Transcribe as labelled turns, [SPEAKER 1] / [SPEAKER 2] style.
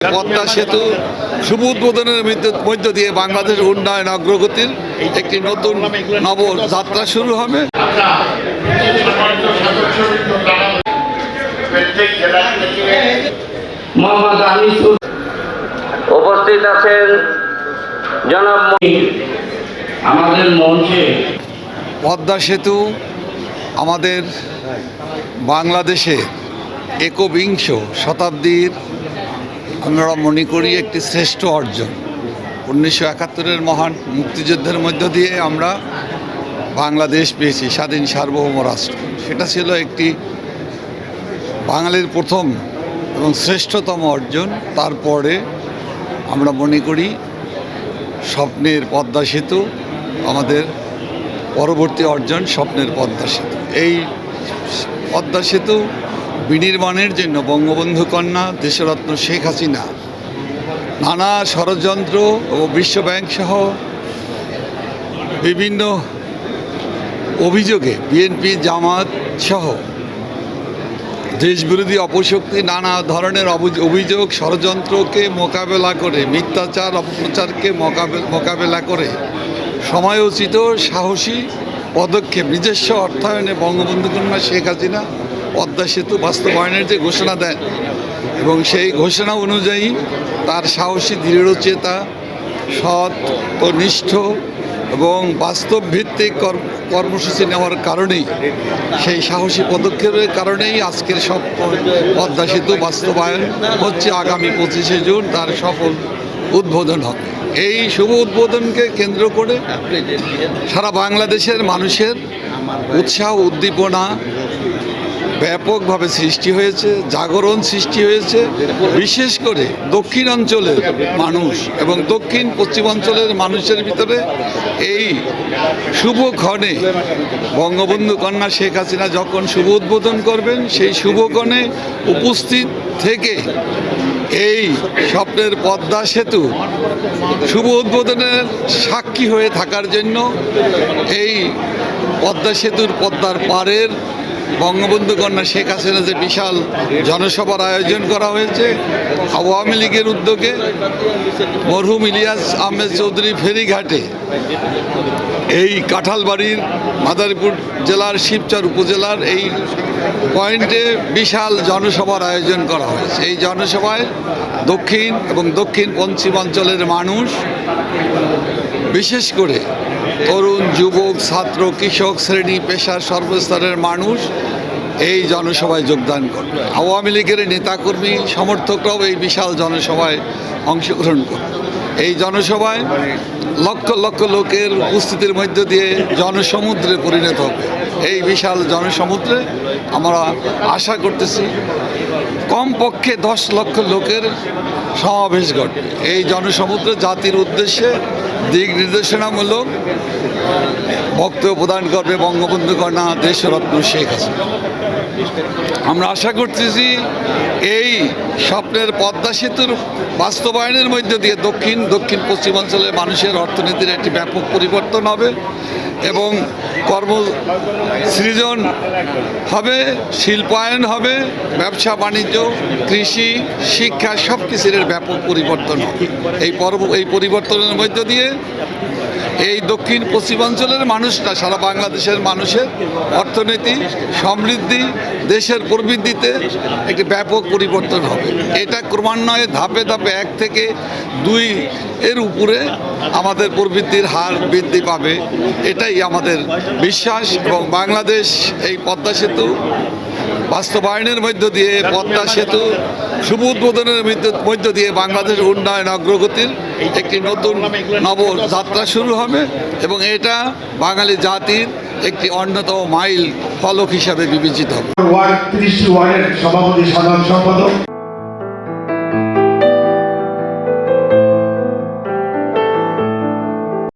[SPEAKER 1] পদ্মা সেতু শুভ উদ্বোধনের মধ্য- দিয়ে বাংলাদেশের উন্নয়ন অগ্রগতির একটি নতুন নব যাত্রা শুরু হবে।
[SPEAKER 2] উপস্থিত আছেন জনাব আমাদের মঞ্চে।
[SPEAKER 1] পদ্মা সেতু আমাদের বাংলাদেশে একবিংশ শতাব্দীর আমরা মনে করি একটি শ্রেষ্ঠ অর্জন। উনিশশো একাত্তরের মহান মুক্তিযুদ্ধের মধ্য দিয়ে আমরা বাংলাদেশ পেয়েছি, স্বাধীন সার্বভৌম রাষ্ট্র। সেটা ছিল একটি বাঙালির প্রথম এবং শ্রেষ্ঠতম অর্জন। তারপরে আমরা মনে করি স্বপ্নের পদ্মা সেতু, আমাদের পরবর্তী অর্জন স্বপ্নের পদ্মা সেতু। এই পদ্মা সেতু বিনির্মাণের জন্য বঙ্গবন্ধু কন্যা দেশরত্ন শেখ হাসিনা, নানা ষড়যন্ত্র ও বিশ্বব্যাংক সহ বিভিন্ন অভিযোগে বিএনপি জামাত সহ দেশবিরোধী অপশক্তি নানা ধরনের অভিযোগ, ষড়যন্ত্রকে মোকাবেলা করে, মিথ্যাচার, অপপ্রচারকে মোকাবে- মোকাবেলা করে সময়োচিত সাহসী পদক্ষেপ, নিজস্ব অর্থায়নে বঙ্গবন্ধু কন্যা শেখ হাসিনা পদ্মা সেতু বাস্তবায়নের যে ঘোষণা দেন এবং সেই ঘোষণা অনুযায়ী তার সাহসী দৃঢ়চেতা সৎ ও নিষ্ঠ এবং বাস্তব ভিত্তিক কর- কর্মসূচি নেওয়ার কারণেই, সেই সাহসী পদক্ষেপের কারণেই আজকের সব পদ্মা সেতু বাস্তবায়ন হচ্ছে আগামী পঁচিশে জুন, তার সফল উদ্বোধন হবে। এই শুভ উদ্বোধনকে কেন্দ্র করে সারা বাংলাদেশের মানুষের উৎসাহ, উদ্দীপনা ব্যাপকভাবে সৃষ্টি হয়েছে, জাগরণ সৃষ্টি হয়েছে। বিশেষ করে দক্ষিণ অঞ্চলের মানুষ এবং দক্ষিণ পশ্চিমাঞ্চলের মানুষের ভিতরে এই শুভ ক্ষণে বঙ্গবন্ধু কন্যা শেখ হাসিনা যখন শুভ উদ্বোধন করবেন, সেই শুভক্ষণে উপস্থিত থেকে এই স্বপ্নের পদ্মা সেতু শুভ উদ্বোধনের সাক্ষী হয়ে থাকার জন্য এই পদ্মা সেতুর পদ্মার পাড়ের বঙ্গবন্ধু কন্যা শেখ হাসিনা যে বিশাল জনসভার আয়োজন করা হয়েছে, আওয়ামী লীগের উদ্যোগে মরহুম ইলিয়াস আহমেদ চৌধুরী ফেরিঘাটে এই কাঁঠালবাড়ির মাদারীপুর জেলার শিবচর উপজেলার এই পয়েন্টে বিশাল জনসভার আয়োজন করা হয়েছে। এই জনসভায় দক্ষিণ এবং দক্ষিণ পশ্চিমাঞ্চলের মানুষ, বিশেষ করে তরুণ যুবক ছাত্র কৃষক শ্রেণি পেশার সর্বস্তরের মানুষ। এই জনসভায় যোগদান করবে। আওয়ামী লীগের নেতাকর্মী, সমর্থকরাও এই বিশাল জনসভায় অংশগ্রহণ করবে। এই জনসভায় লক্ষ লক্ষ লোকের উপস্থিতির মধ্য দিয়ে জনসমুদ্রে পরিণত হবে। এই বিশাল জনসমুদ্রে আমরা আশা করতেছি কমপক্ষে দশ লক্ষ লোকের সমাবেশ ঘটবে। এই জনসমুদ্র জাতির উদ্দেশ্যে দিক নির্দেশনামূলক বক্তব্য প্রদান করবে বঙ্গবন্ধু কন্যা দেশরত্ন শেখ হাসিনা। আমরা আশা করতেছি এই স্বপ্নের পদ্মা সেতুর বাস্তবায়নের মধ্য দিয়ে দক্ষিণ দক্ষিণ পশ্চিমাঞ্চলের মানুষের অর্থনীতির একটি ব্যাপক পরিবর্তন হবে এবং কর্ম সৃজন হবে, শিল্পায়ন হবে, ব্যবসা, বাণিজ্য, কৃষি, শিক্ষা সব কিছুর ব্যাপক পরিবর্তন হবে। এই পর্ব, এই পরিবর্তনের মধ্য দিয়ে এই দক্ষিণ পশ্চিমাঞ্চলের মানুষরা, সারা বাংলাদেশের মানুষের অর্থনীতি সমৃদ্ধি, দেশের প্রবৃদ্ধিতে একটি ব্যাপক পরিবর্তন হবে। এটা ক্রমান্বয়ে ধাপে ধাপে এক থেকে দুই এর উপরে আমাদের প্রবৃদ্ধির হার বৃদ্ধি পাবে। এটাই আমাদের বিশ্বাস এবং বাংলাদেশ এই পদ্মা সেতু বাস্তবায়নের মধ্য দিয়ে পদ্মা সেতু, শুভ উদ্বোধনের মধ্য- দিয়ে বাংলাদেশ উন্নয়ন অগ্রগতির একটি নতুন নব যাত্রা শুরু হবে এবং এটা বাঙালি জাতির একটি অন্যতম মাইল ফলক হিসাবে বিবেচিত হবে।